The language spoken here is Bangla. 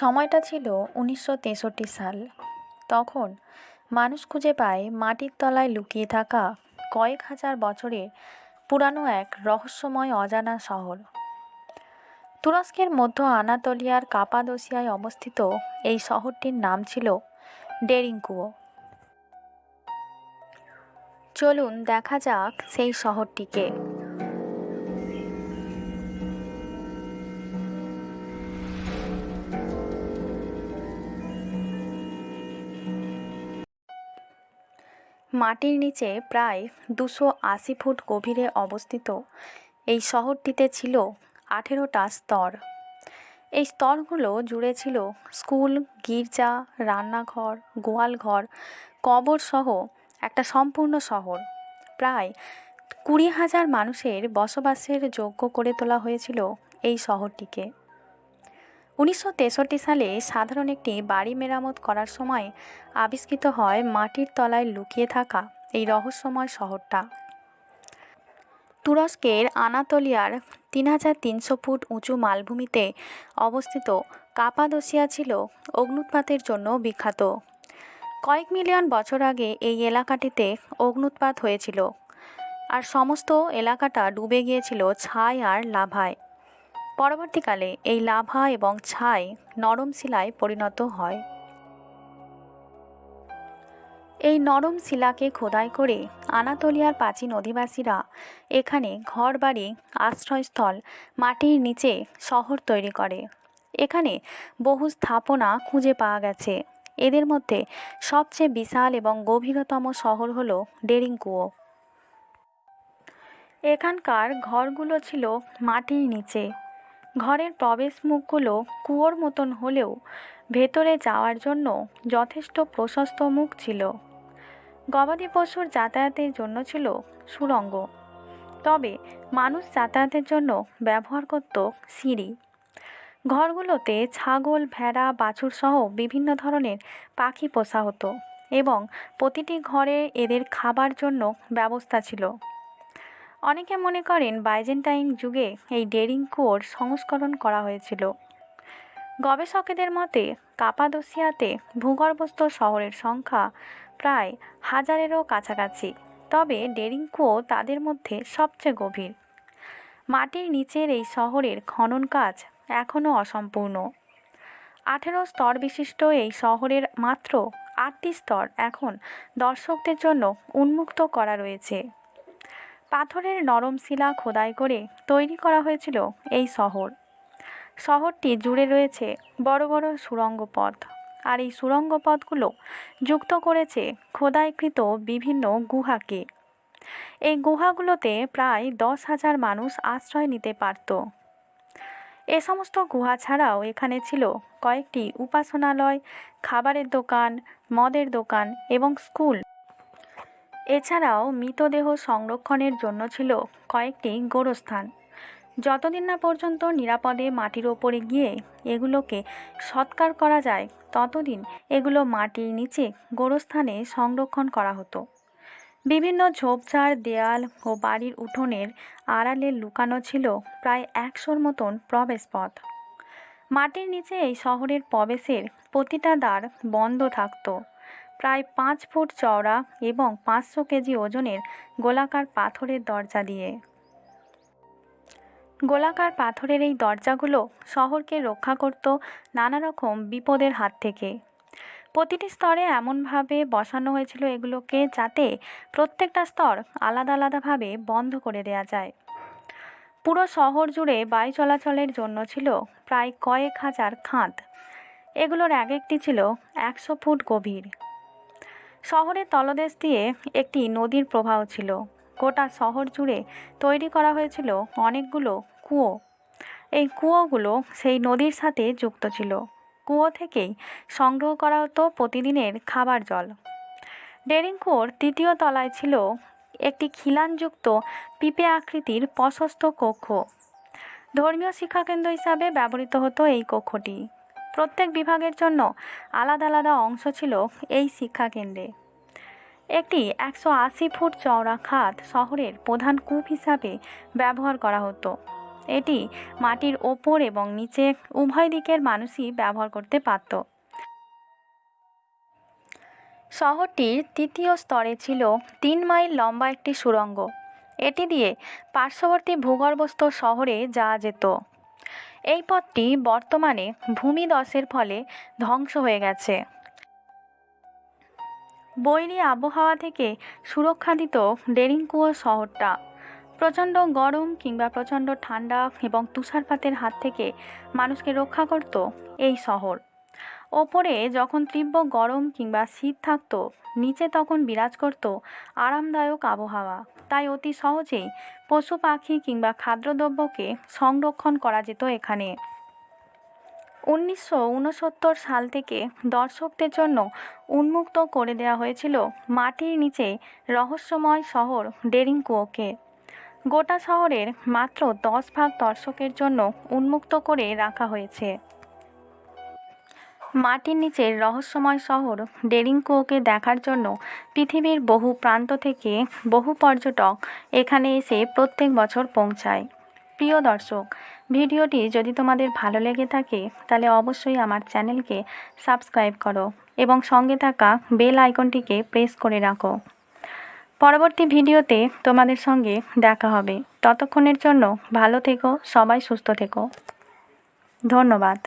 সময়টা ছিল উনিশশো তেষট্টি সাল। তখন মানুষ খুঁজে পায় মাটির তলায় লুকিয়ে থাকা কয়েক হাজার বছরের পুরানো এক রহস্যময় অজানা শহর। তুরস্কের মধ্য আনাতোলিয়ার কাপাদোসিয়ায় অবস্থিত এই শহরটির নাম ছিল ডেরিঙ্কুয়ো। চলুন দেখা যাক সেই শহরটিকে। মাটির নিচে প্রায় দুশো আশি ফুট গভীরে অবস্থিত এই শহরটিতে ছিল আঠেরোটা স্তর। এই স্তরগুলো জুড়ে ছিল স্কুল, গির্জা, রান্নাঘর, গোয়ালঘর কবর সহ একটা সম্পূর্ণ শহর। প্রায় কুড়ি হাজার মানুষের বসবাসের যোগ্য করে তোলা হয়েছিল এই শহরটিকে। উনিশশো তেষট্টি সালে সাধারণ একটি বাড়ি মেরামত করার সময় আবিষ্কৃত হয় মাটির তলায় লুকিয়ে থাকা এই রহস্যময় শহরটা। তুরস্কের আনাতোলিয়ার তিন হাজার তিনশো ফুট উঁচু মালভূমিতে অবস্থিত কাপাদোসিয়া ছিল অগ্নুৎপাতের জন্য বিখ্যাত। কয়েক মিলিয়ন বছর আগে এই এলাকাটিতে অগ্নুৎপাত হয়েছিল। আর সমস্ত এলাকাটা ডুবে গিয়েছিল ছাই আর লাভায়। পরবর্তীকালে এই লাভা এবং ছাই নরম শিলায় পরিণত হয়। এই নরম শিলাকে খোদাই করে আনাতোলিয়ার প্রাচীন অধিবাসীরা এখানে ঘরবাড়ি, আশ্রয়স্থল, মাটির নিচে শহর তৈরি করে। এখানে বহু স্থাপনা খুঁজে পাওয়া গেছে। এদের মধ্যে সবচেয়ে বিশাল এবং গভীরতম শহর হল ডেরিংকুয়ো। এখানকার ঘরগুলো ছিল মাটির নিচে। ঘরের প্রবেশ মুখগুলো কুয়োর মতন হলেও ভেতরে যাওয়ার জন্য যথেষ্ট প্রশস্ত মুখ ছিল। গবাদি পশুর যাতায়াতের জন্য ছিল সুড়ঙ্গ। তবে মানুষ যাতায়াতের জন্য ব্যবহার করত সিঁড়ি। ঘরগুলোতে ছাগল, ভেড়া, বাছুর সহ বিভিন্ন ধরনের পাখি পোষা হতো এবং প্রতিটি ঘরে এদের খাবার জন্য ব্যবস্থা ছিল। অনেকে মনে করেন বাইজেন্টাইন যুগে এই ডেরিং কুয়োর সংস্করণ করা হয়েছিল। গবেষকেদের মতে, কাপাদোসিয়াতে ভূগর্ভস্থ শহরের সংখ্যা প্রায় হাজারেরও কাছাকাছি, তবে ডেরিং কুয়ো তাদের মধ্যে সবচেয়ে গভীর। মাটির নিচের এই শহরের খনন কাজ এখনও অসম্পূর্ণ। আঠেরো স্তর বিশিষ্ট এই শহরের মাত্র আটটি স্তর এখন দর্শকদের জন্য উন্মুক্ত করা রয়েছে। পাথরের নরম শিলা খোদাই করে তৈরি করা হয়েছিল এই শহর। শহরটি জুড়ে রয়েছে বড় বড় সুড়ঙ্গ পথ আর এই সুড়ঙ্গ পথগুলো যুক্ত করেছে খোদাইকৃত বিভিন্ন গুহাকে। এই গুহাগুলোতে প্রায় দশ হাজার মানুষ আশ্রয় নিতে পারত। এ সমস্ত গুহা ছাড়াও এখানে ছিল কয়েকটি উপাসনালয়, খাবারের দোকান, মদের দোকান এবং স্কুল। এছাড়াও মৃতদেহ সংরক্ষণের জন্য ছিল কয়েকটি গোরস্থান। যতদিন না পর্যন্ত নিরাপদে মাটির ওপরে গিয়ে এগুলোকে সৎকার করা যায়, ততদিন এগুলো মাটির নিচে গোরস্থানে সংরক্ষণ করা হতো। বিভিন্ন ঝোপঝাড়, দেয়াল ও বাড়ির উঠোনের আড়ালে লুকানো ছিল প্রায় একশোর মতন প্রবেশপথ। মাটির নিচে এই শহরের প্রবেশের প্রতিটা দ্বার বন্ধ থাকতো। প্রায় পাঁচ ফুট চওড়া এবং পাঁচশো কেজি ওজনের গোলাকার পাথরের দরজা দিয়ে। গোলাকার পাথরের এই দরজাগুলো শহরকে রক্ষা করত নানা রকম বিপদের হাত থেকে। প্রতিটি স্তরে এমনভাবে বসানো হয়েছিল এগুলোকে যাতে প্রত্যেকটা স্তর আলাদা আলাদাভাবে বন্ধ করে দেওয়া যায়। পুরো শহর জুড়ে বায়ু চলাচলের জন্য ছিল প্রায় কয়েক হাজার খাঁত। এগুলোর এক একটি ছিল একশো ফুট গভীর। শহরের তলদেশ দিয়ে একটি নদীর প্রবাহ ছিল। গোটা শহর জুড়ে তৈরি করা হয়েছিল অনেকগুলো কুয়ো। এই কুয়োগুলো সেই নদীর সাথে যুক্ত ছিল। কুয়ো থেকেই সংগ্রহ করা হতো প্রতিদিনের খাবার জল। ডেরিং কুয়োর তৃতীয় তলায় ছিল একটি খিলানযুক্ত পিপে আকৃতির প্রশস্ত কক্ষ। ধর্মীয় শিক্ষাকেন্দ্র হিসাবে ব্যবহৃত হতো এই কক্ষটি। প্রত্যেক বিভাগের জন্য আলাদা আলাদা অংশ ছিল এই শিক্ষাকেন্দ্রে। একটি একশো আশি ফুট চওড়া খাত শহরের প্রধান কূপ হিসাবে ব্যবহার করা হতো। এটি মাটির ওপর এবং নিচে উভয় দিকের মানুষই ব্যবহার করতে পারত। শহরটির তৃতীয় স্তরে ছিল তিন মাইল লম্বা একটি সুড়ঙ্গ এটি দিয়ে পার্শ্ববর্তী ভূগর্ভস্থ শহরে যাওয়া যেত। এই পথটি বর্তমানে ভূমিধসের ফলে ধ্বংস হয়ে গেছে। বৈরী আবহাওয়া থেকে সুরক্ষা দিত ডেরিংকুয়ো শহরটা প্রচণ্ড গরম কিংবা প্রচণ্ড ঠান্ডা এবং তুষারপাতের হাত থেকে মানুষকে রক্ষা করত এই শহর। ওপরে যখন তীব্র গরম কিংবা শীত থাকতো, নিচে তখন বিরাজ করত আরামদায়ক আবহাওয়া। তাই অতি সহজেই পশু পাখি কিংবা খাদ্যদ্রব্যকে সংরক্ষণ করা যেত এখানে। উনিশশো উনসত্তর সাল থেকে দর্শকদের জন্য উন্মুক্ত করে দেওয়া হয়েছিল মাটির নিচে রহস্যময় শহর ডেরিংকুয়োকে। গোটা শহরের মাত্র দশ ভাগ দর্শকের জন্য উন্মুক্ত করে রাখা হয়েছে। মাটির নিচের রহস্যময় শহর ডেরিংকুয়োকে দেখার জন্য পৃথিবীর বহু প্রান্ত থেকে বহু পর্যটক এখানে এসে প্রত্যেক বছর পৌঁছায়। প্রিয় দর্শক, ভিডিওটি যদি তোমাদের ভালো লেগে থাকে, তাহলে অবশ্যই আমার চ্যানেলকে সাবস্ক্রাইব করো এবং সঙ্গে থাকা বেল আইকনটিকে প্রেস করে রাখো। পরবর্তী ভিডিওতে তোমাদের সঙ্গে দেখা হবে। ততক্ষণের জন্য ভালো থেকো, সবাই সুস্থ থেকো। ধন্যবাদ।